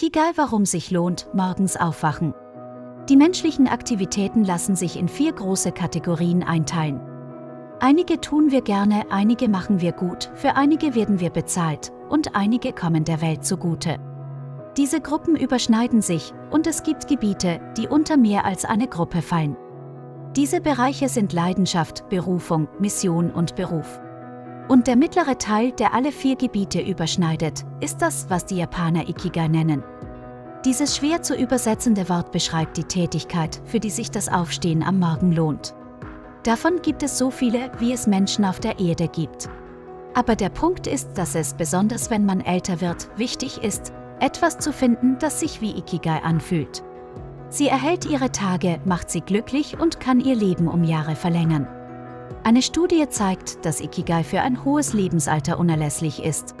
Egal warum sich lohnt, morgens aufwachen. Die menschlichen Aktivitäten lassen sich in vier große Kategorien einteilen. Einige tun wir gerne, einige machen wir gut, für einige werden wir bezahlt und einige kommen der Welt zugute. Diese Gruppen überschneiden sich und es gibt Gebiete, die unter mehr als eine Gruppe fallen. Diese Bereiche sind Leidenschaft, Berufung, Mission und Beruf. Und der mittlere Teil, der alle vier Gebiete überschneidet, ist das, was die Japaner Ikigai nennen. Dieses schwer zu übersetzende Wort beschreibt die Tätigkeit, für die sich das Aufstehen am Morgen lohnt. Davon gibt es so viele, wie es Menschen auf der Erde gibt. Aber der Punkt ist, dass es, besonders wenn man älter wird, wichtig ist, etwas zu finden, das sich wie Ikigai anfühlt. Sie erhält ihre Tage, macht sie glücklich und kann ihr Leben um Jahre verlängern. Eine Studie zeigt, dass Ikigai für ein hohes Lebensalter unerlässlich ist